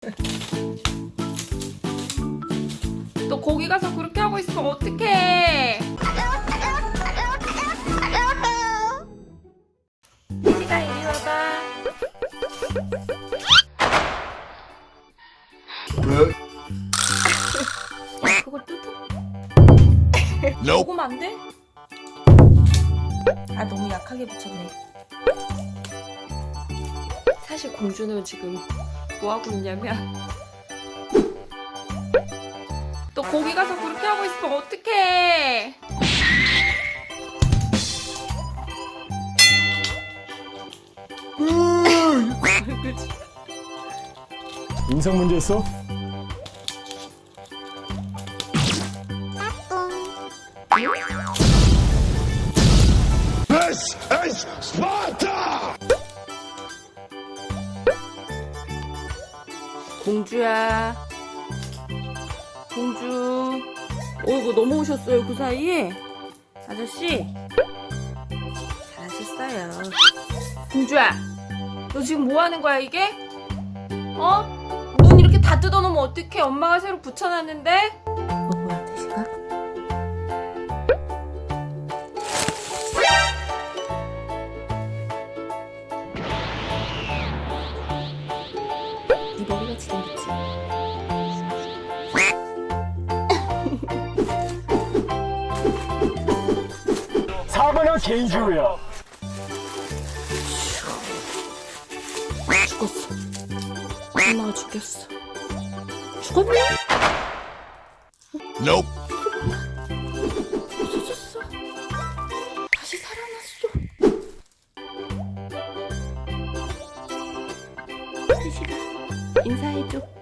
너 거기 가서 그렇게 하고 있으면 어떡해? 시가 이리 와봐. 왜? 야, 그걸 뜯어. 먹으면 안 돼? 아 너무 약하게 붙였네. 사실 공주는 지금 뭐 하고 있냐면 너 거기 가서 그렇게 하고 있으면 어떡해 그치? 인성 문제 있어? This is Sparta! 공주야 공주 어이구 넘어오셨어요 그 사이에 아저씨 잘하셨어요 공주야 너 지금 뭐 하는 거야 이게? 어? 눈 이렇게 다 뜯어놓으면 어떡해 엄마가 새로 붙여놨는데? 어 뭐야 대시가? 사과는 개인주의야. 죽었어. 엄마 죽였어. 죽었니? nope. 다시 살아났어. 3시간 인사해줘.